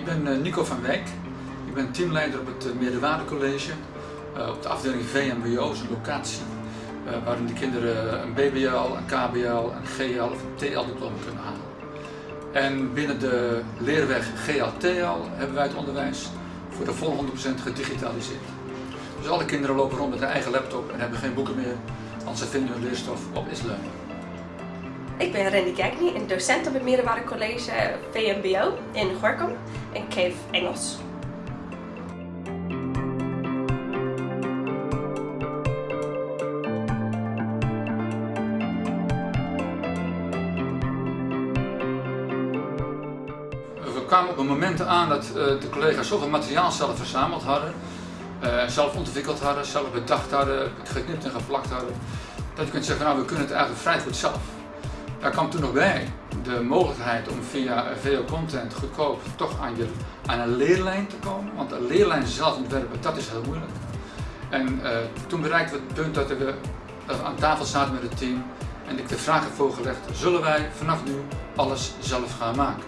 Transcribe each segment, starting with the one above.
ben eh, Nico van Wijk. Ik ben teamleider op het eh, Meerderwaardecollege. Uh, op de afdeling VMBO, een locatie waarin de kinderen een BBL, een KBL, een GL of een TL-diploma kunnen halen. En binnen de leerweg GL-TL hebben wij het onderwijs voor de volle 100% gedigitaliseerd. Dus alle kinderen lopen rond met hun eigen laptop en hebben geen boeken meer, want ze vinden hun leerstof op Islearning. Ik ben Randy Kijknie, een docent op het Middelbare College VMBO in Gorkum en geef Engels. We kwamen op een moment aan dat de collega's zoveel materiaal zelf verzameld hadden, zelf ontwikkeld hadden, zelf bedacht hadden, geknipt en geplakt hadden, dat je kunt zeggen, nou we kunnen het eigenlijk vrij goed zelf. Daar kwam toen nog bij de mogelijkheid om via VO Content goedkoop toch aan, je, aan een leerlijn te komen. Want een leerlijn zelf ontwerpen, dat is heel moeilijk. En uh, toen bereikten we het punt dat we, aan tafel zaten met het team en ik de vraag heb voorgelegd, zullen wij vanaf nu alles zelf gaan maken?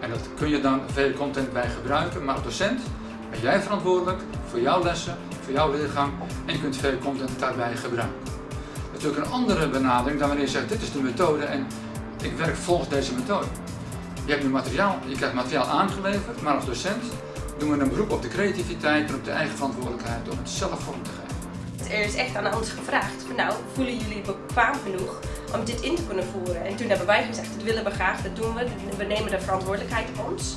En dat kun je dan VO Content bij gebruiken, maar docent ben jij verantwoordelijk voor jouw lessen, voor jouw leergang en je kunt VO Content daarbij gebruiken natuurlijk een andere benadering dan wanneer je zegt dit is de methode en ik werk volgens deze methode. Je hebt nu materiaal, je krijgt materiaal aangeleverd, maar als docent doen we een beroep op de creativiteit en op de eigen verantwoordelijkheid om het zelf vorm te geven. Er is echt aan ons gevraagd nou, voelen jullie bekwaam genoeg om dit in te kunnen voeren? En toen hebben wij gezegd, dat willen we graag, dat doen we, we nemen de verantwoordelijkheid op ons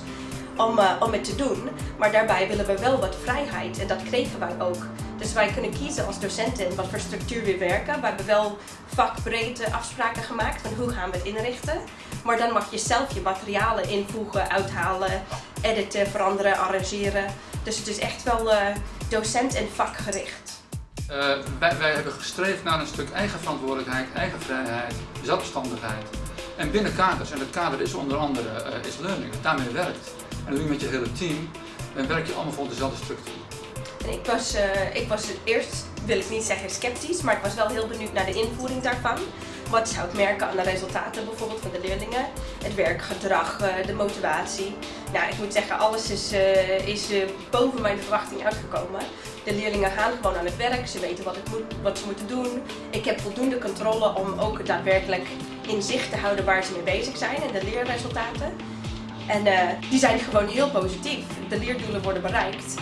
om, uh, om het te doen. Maar daarbij willen we wel wat vrijheid en dat kregen wij ook. Dus wij kunnen kiezen als docenten wat voor structuur we werken. We wel vakbreedte afspraken gemaakt van hoe gaan we het inrichten. Maar dan mag je zelf je materialen invoegen, uithalen, editen, veranderen, arrangeren. Dus het is echt wel uh, docent- en vakgericht. Uh, wij, hebben gestreefd naar een stuk eigen verantwoordelijkheid, eigen vrijheid, zelfstandigheid. En binnen kaders, en het kader is onder andere uh, is learning, daarmee werkt. En je met je hele team, dan werk je allemaal volgens dezelfde structuur. Ik was, uh, ik was eerst, wil ik niet zeggen sceptisch, maar ik was wel heel benieuwd naar de invoering daarvan. Wat zou ik merken aan de resultaten bijvoorbeeld van de leerlingen? Het werkgedrag, uh, de motivatie. Nou, ik moet zeggen, alles is, uh, is boven mijn verwachting uitgekomen. De leerlingen gaan gewoon aan het werk, ze weten wat, het moet, wat ze moeten doen. Ik heb voldoende controle om ook daadwerkelijk in zicht te houden waar ze mee bezig zijn en de leerresultaten. En die zijn gewoon heel positief. De leerdoelen worden bereikt.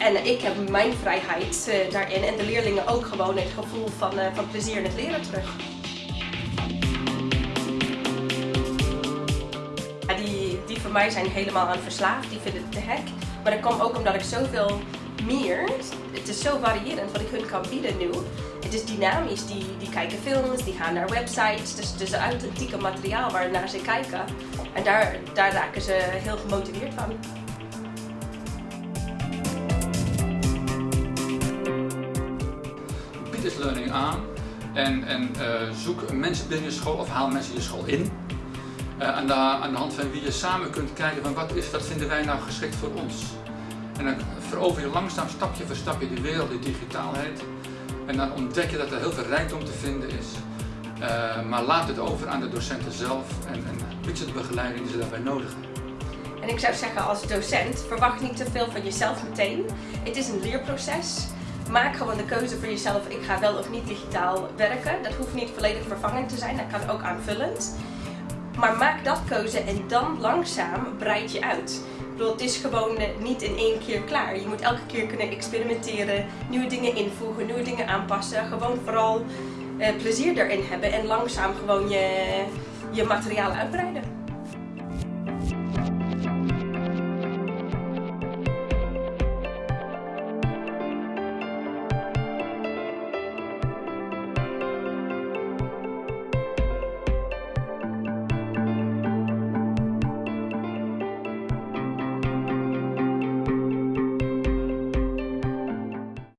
En ik heb mijn vrijheid uh, daarin en de leerlingen ook gewoon het gevoel van, uh, van plezier in het leren terug. Die, die voor mij zijn helemaal aan verslaafd, die vinden het te hek. Maar dat komt ook omdat ik zoveel meer, het is zo variërend wat ik hun kan bieden nu. Het is dynamisch, die, die kijken films, die gaan naar websites, dus het is authentieke materiaal waar naar ze kijken. En daar, daar raken ze heel gemotiveerd van. Bied learning aan en, en uh, zoek mensen binnen je school of haal mensen je school in. Uh, aan, de, aan de hand van wie je samen kunt kijken van wat, is, wat vinden wij nou geschikt voor ons. En dan verover je langzaam stapje voor stapje die wereld, die digitaalheid. En dan ontdek je dat er heel veel rijkdom te vinden is. Uh, maar laat het over aan de docenten zelf en, en bied de begeleiding die ze daarbij nodig hebben. En ik zou zeggen als docent, verwacht niet te veel van jezelf meteen. Het is een leerproces. Maak gewoon de keuze voor jezelf, ik ga wel of niet digitaal werken. Dat hoeft niet volledig vervangend te zijn, dat kan ook aanvullend. Maar maak dat keuze en dan langzaam breid je uit. Ik bedoel, het is gewoon niet in één keer klaar. Je moet elke keer kunnen experimenteren, nieuwe dingen invoegen, nieuwe dingen aanpassen. Gewoon vooral eh, plezier erin hebben en langzaam gewoon je, je materiaal uitbreiden.